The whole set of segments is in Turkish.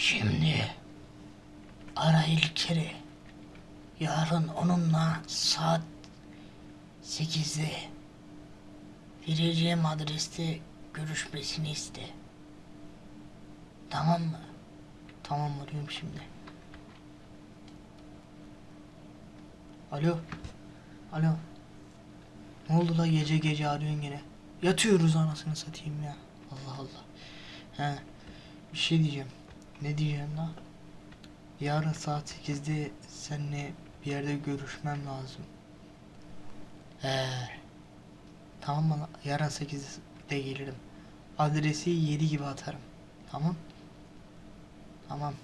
Şimdi ara İlker'i. Yarın onunla saat 8'de vereceğim adreste görüşmesini iste. Tamam mı? Tamam arıyorum şimdi. Alo. Alo. Ne oldu la gece gece arıyorsun gene? Yatıyoruz anasını satayım ya. Allah Allah. He. Bir şey diyeceğim. Ne diyeceğim la? Yarın saat 8'de seninle bir yerde görüşmem lazım. He. Tamam mı? Yarın 8'de gelirim. Adresi 7 gibi atarım. Tamam? Tamam.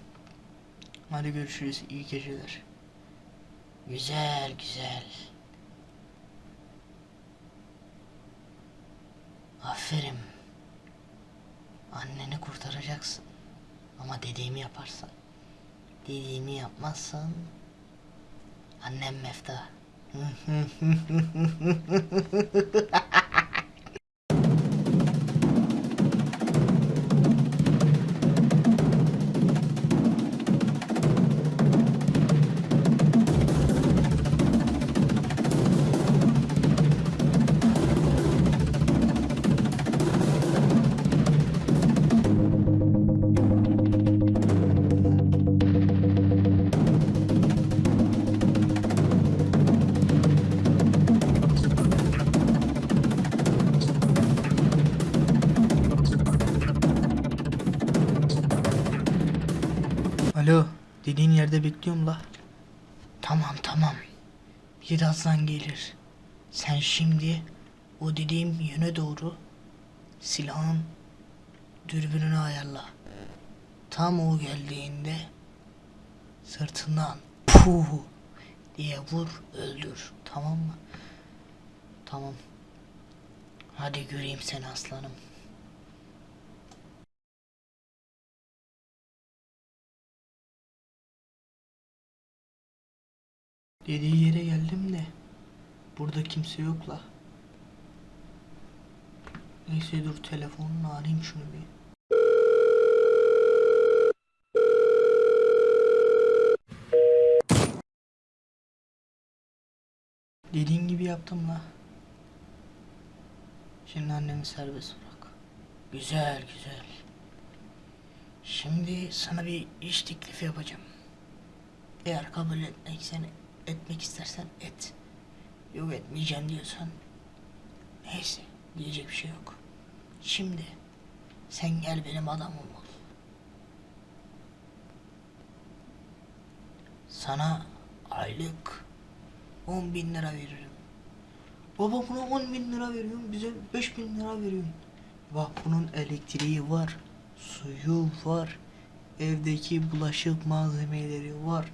Hadi görüşürüz. İyi geceler. Güzel güzel. Aferin. Anneni kurtaracaksın. Ama dediğimi yaparsan. Dediğimi yapmazsan annem mefta. yerde bekliyorum la. Tamam tamam. Birazdan gelir. Sen şimdi o dediğim yöne doğru silahın dürbününü ayarla. Tam o geldiğinde sırtından puh diye vur öldür. Tamam mı? Tamam. Hadi göreyim seni aslanım. Dediği yere geldim de burada kimse yok la. Neyse dur telefonunu arayayım şunu bir. Dediğin gibi yaptım la. Şimdi annemi serbest bırak. Güzel güzel. Şimdi sana bir iş teklifi yapacağım. Eğer kabul etmek seni etmek istersen et. Yok etmeyeceğim diyorsan neyse diyecek bir şey yok. Şimdi sen gel benim adamım ol. Sana aylık 10 bin lira veririm. Baba buna 10 bin lira veriyorum bize 5 bin lira veriyorsun. Bak bunun elektriği var, suyu var, evdeki bulaşık malzemeleri var,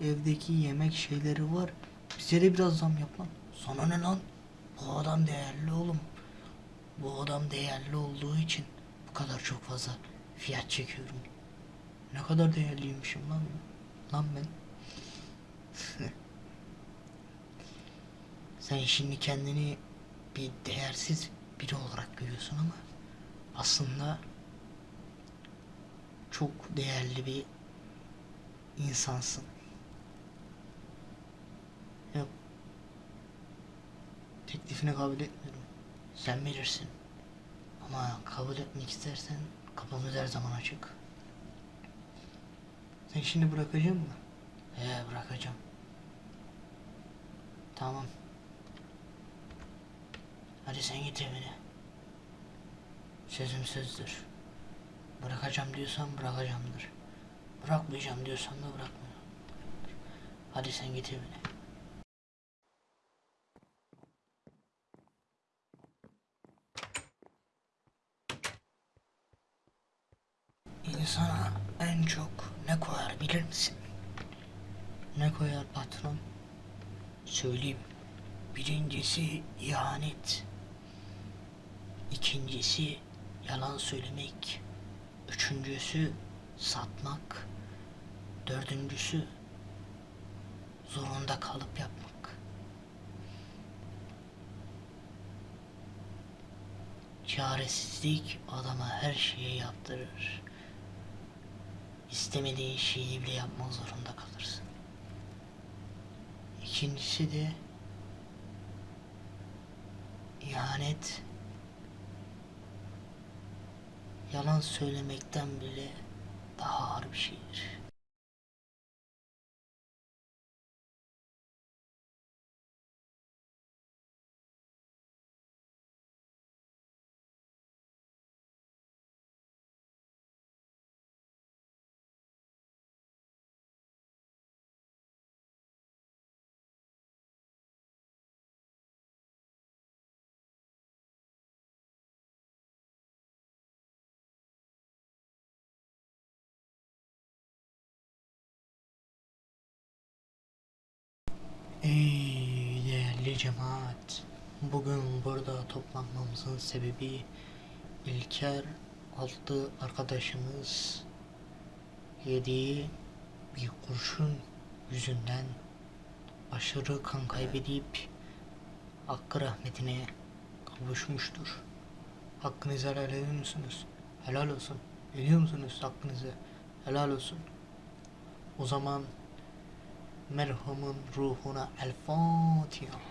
evdeki yemek şeyleri var. Bize de biraz zam yap lan. Sana ne lan? Bu adam değerli oğlum. Bu adam değerli olduğu için bu kadar çok fazla fiyat çekiyorum. Ne kadar değerliymişim lan. Lan ben. Sen şimdi kendini bir değersiz biri olarak görüyorsun ama aslında çok değerli bir insansın. Yok. Teklifini kabul etmiyorum. Sen bilirsin. Ama kabul etmek istersen kapımız her zaman açık. Sen şimdi bırakacak mı? He bırakacağım. Tamam. Hadi sen git evine. Sözüm sözdür. Bırakacağım diyorsan bırakacağımdır. Bırakmayacağım diyorsan da bırakmıyorum. Hadi sen git evine. İnsana en çok ne koyar bilir misin? Ne koyar patron? Söyleyeyim. Birincisi ihanet. İkincisi yalan söylemek. Üçüncüsü satmak. Dördüncüsü zorunda kalıp yapmak. Çaresizlik adama her şeyi yaptırır. İstemediğin şeyi bile yapmak zorunda kalırsın. İkincisi de ihanet yalan söylemekten bile daha ağır bir şeydir. Ey değerli cemaat, bugün burada toplanmamızın sebebi İlker altı arkadaşımız yediği bir kurşun yüzünden aşırı kan kaybedip hakkı rahmetine kavuşmuştur. Hakkınızı helal ediyor musunuz? Helal olsun. Ediyor musunuz hakkınızı? Helal olsun. O zaman ملهم روحنا الفاتحه.